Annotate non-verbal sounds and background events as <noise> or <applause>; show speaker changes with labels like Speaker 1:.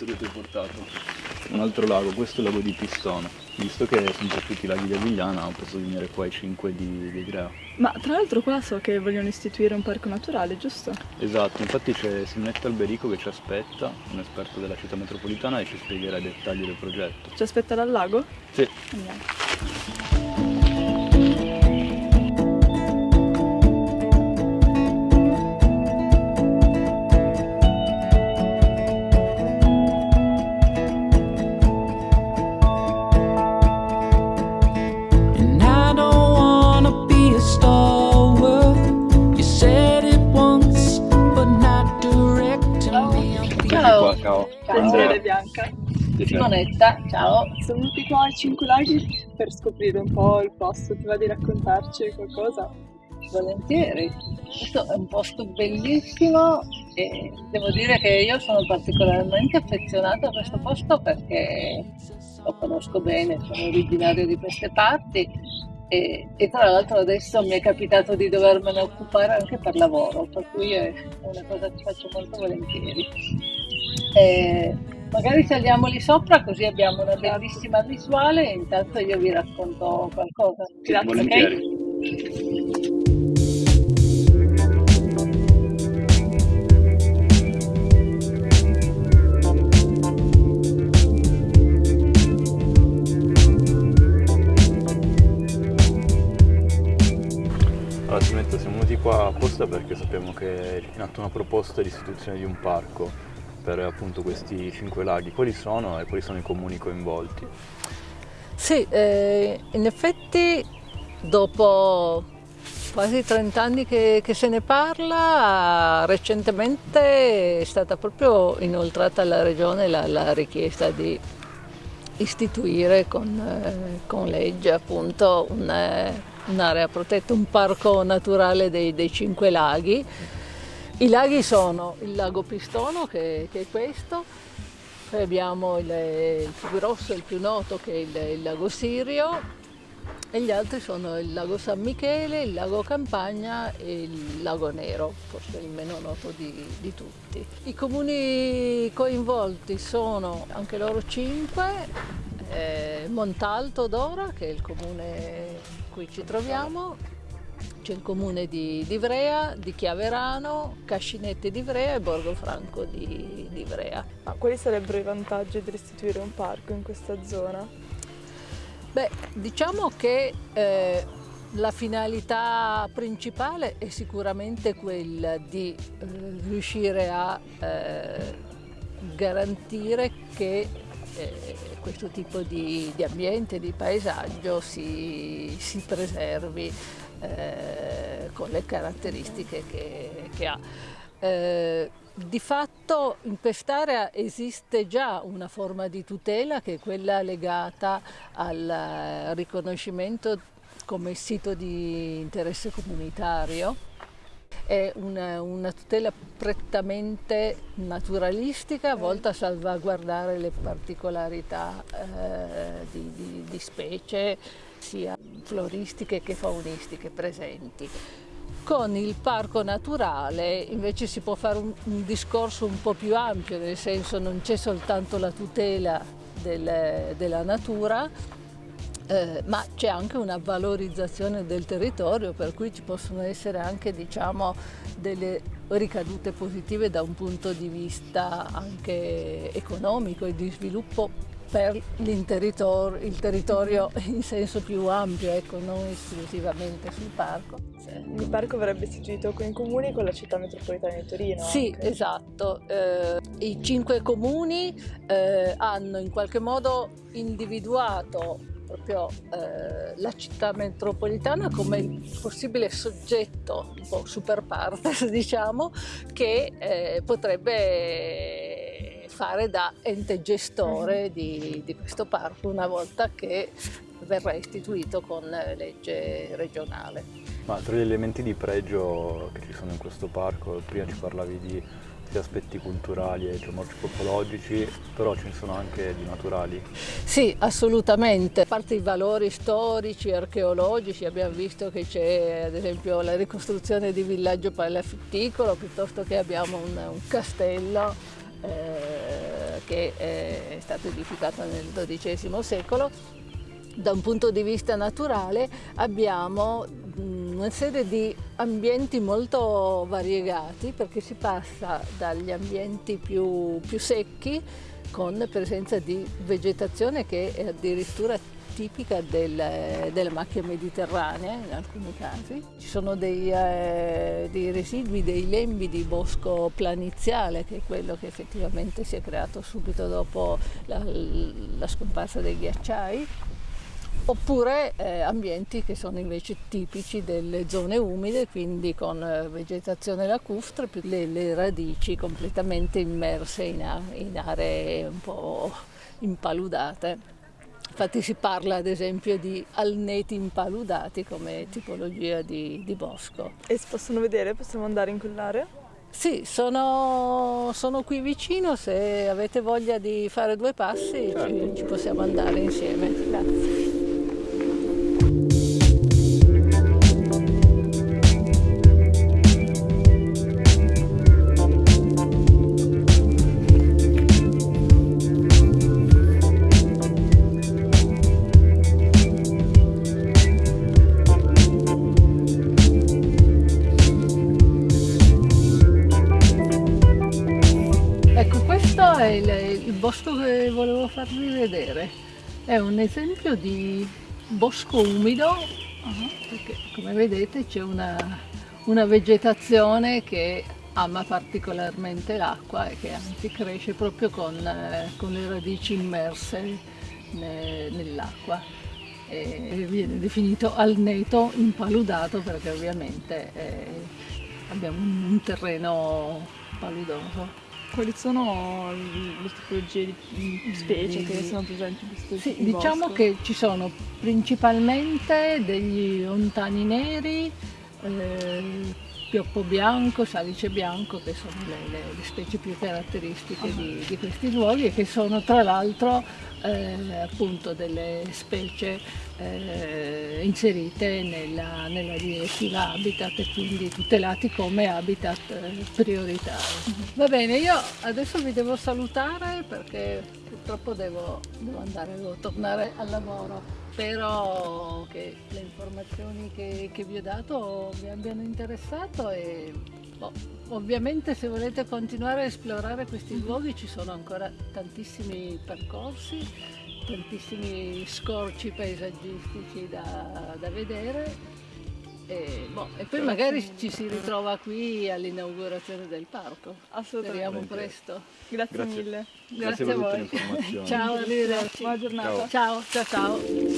Speaker 1: questo che ti ho portato. Un altro lago, questo è il lago di Pistono. Visto che sono per tutti i laghi di Avigliana, ho potuto venire qua ai 5 di, di Grea.
Speaker 2: Ma tra l'altro qua so che vogliono istituire un parco naturale, giusto?
Speaker 1: Esatto, infatti c'è Simonetta Alberico che ci aspetta, un esperto della città metropolitana e ci spiegherà i dettagli del progetto.
Speaker 2: Ci aspetta dal lago?
Speaker 1: Sì.
Speaker 2: Andiamo.
Speaker 3: Ciao.
Speaker 1: qua, ciao.
Speaker 3: Ciao.
Speaker 1: Andrea.
Speaker 2: Bianca.
Speaker 3: Simonetta, ciao.
Speaker 2: Siamo venuti qua ai Cinque Laghi per scoprire un po' il posto. Ti va di raccontarci qualcosa?
Speaker 3: Volentieri. Questo è un posto bellissimo e devo dire che io sono particolarmente affezionata a questo posto perché lo conosco bene, sono originario di queste parti e, e tra l'altro adesso mi è capitato di dovermene occupare anche per lavoro, per cui è una cosa che faccio molto volentieri. E magari saliamo lì sopra così abbiamo una bellissima visuale e intanto io vi racconto qualcosa.
Speaker 2: Grazie.
Speaker 3: ok?
Speaker 1: Qua apposta perché sappiamo che è in atto una proposta di istituzione di un parco per appunto questi cinque laghi. Quali sono e quali sono i comuni coinvolti?
Speaker 4: Sì, eh, in effetti dopo quasi 30 anni che, che se ne parla, recentemente è stata proprio inoltrata alla Regione la, la richiesta di istituire con, eh, con legge appunto un, eh, un'area protetta, un parco naturale dei, dei Cinque Laghi. I laghi sono il lago Pistono, che, che è questo, poi abbiamo il, il più grosso e il più noto che è il, il lago Sirio e gli altri sono il lago San Michele, il lago Campagna e il lago Nero, forse il meno noto di, di tutti. I comuni coinvolti sono anche loro cinque, eh, Montalto d'Ora che è il comune in cui ci troviamo, c'è il comune di, di Ivrea, di Chiaverano, Cascinette di Ivrea e Borgofranco di, di Ivrea.
Speaker 2: Ma quali sarebbero i vantaggi di istituire un parco in questa zona?
Speaker 4: Beh, diciamo che eh, la finalità principale è sicuramente quella di eh, riuscire a eh, garantire che eh, questo tipo di, di ambiente, di paesaggio si, si preservi eh, con le caratteristiche che, che ha. Eh, di fatto in quest'area esiste già una forma di tutela che è quella legata al riconoscimento come sito di interesse comunitario. È una, una tutela prettamente naturalistica volta a salvaguardare le particolarità eh, di, di, di specie sia floristiche che faunistiche presenti. Con il parco naturale invece si può fare un, un discorso un po' più ampio, nel senso non c'è soltanto la tutela del, della natura, eh, ma c'è anche una valorizzazione del territorio, per cui ci possono essere anche diciamo, delle ricadute positive da un punto di vista anche economico e di sviluppo per il territorio <laughs> in senso più ampio, ecco, non esclusivamente sul parco.
Speaker 2: Il parco verrebbe istituito in comuni con la città metropolitana di Torino.
Speaker 4: Sì,
Speaker 2: anche.
Speaker 4: esatto. Eh, I cinque comuni eh, hanno in qualche modo individuato proprio eh, la città metropolitana come il possibile soggetto, un po' super partes <laughs> diciamo, che eh, potrebbe fare da ente gestore di, di questo parco una volta che verrà istituito con legge regionale.
Speaker 1: Ma tra gli elementi di pregio che ci sono in questo parco, prima ci parlavi di aspetti culturali e geomorfologici, però ce ne sono anche di naturali.
Speaker 4: Sì, assolutamente. A parte i valori storici e archeologici, abbiamo visto che c'è ad esempio la ricostruzione di villaggio palafitticolo, piuttosto che abbiamo un, un castello eh, che è stata edificata nel XII secolo. Da un punto di vista naturale abbiamo una serie di ambienti molto variegati perché si passa dagli ambienti più, più secchi con presenza di vegetazione che è addirittura tipica del, delle macchie mediterranee in alcuni casi. Ci sono dei, eh, dei, residui, dei lembi di bosco planiziale che è quello che effettivamente si è creato subito dopo la, la scomparsa dei ghiacciai oppure eh, ambienti che sono invece tipici delle zone umide, quindi con eh, vegetazione lacustre, più le, le, radici completamente immerse in, in aree un po' impaludate. Infatti si parla ad esempio di alneti impaludati come tipologia di, di bosco.
Speaker 2: E si possono vedere? Possiamo andare in quell'area?
Speaker 4: Sì, sono, sono, qui vicino, se avete voglia di fare due passi ci, ci possiamo andare insieme. Grazie. Bosco che volevo farvi vedere è un esempio di bosco umido perché come vedete c'è una, una vegetazione che ama particolarmente l'acqua e che anzi cresce proprio con, eh, con le radici immerse nell'acqua e viene definito alneto impaludato perché ovviamente eh, abbiamo un terreno paludoso.
Speaker 2: Quali sono le tipologie di specie che sono presenti in questo
Speaker 4: sì, Diciamo
Speaker 2: bosco?
Speaker 4: che ci sono principalmente degli ontani neri, eh, pioppo bianco, salice bianco, che sono le, le, le specie più caratteristiche di, di, questi luoghi e che sono tra l'altro eh, appunto delle specie eh, inserite nella, nella, direttiva Habitat e quindi tutelati come habitat eh, prioritari. Va bene, io adesso vi devo salutare perché purtroppo devo, devo andare, devo tornare al lavoro. Spero che le informazioni che, che vi ho dato vi abbiano interessato e boh, ovviamente se volete continuare a esplorare questi luoghi ci sono ancora tantissimi percorsi, tantissimi scorci paesaggistici da, da vedere e, boh, e, poi magari ci si ritrova qui all'inaugurazione del parco.
Speaker 2: Assolutamente.
Speaker 4: Speriamo presto.
Speaker 2: Grazie,
Speaker 1: Grazie.
Speaker 2: mille.
Speaker 1: Grazie, Grazie le informazioni.
Speaker 4: Ciao, arrivederci.
Speaker 2: Buona giornata.
Speaker 4: ciao, ciao. ciao. ciao.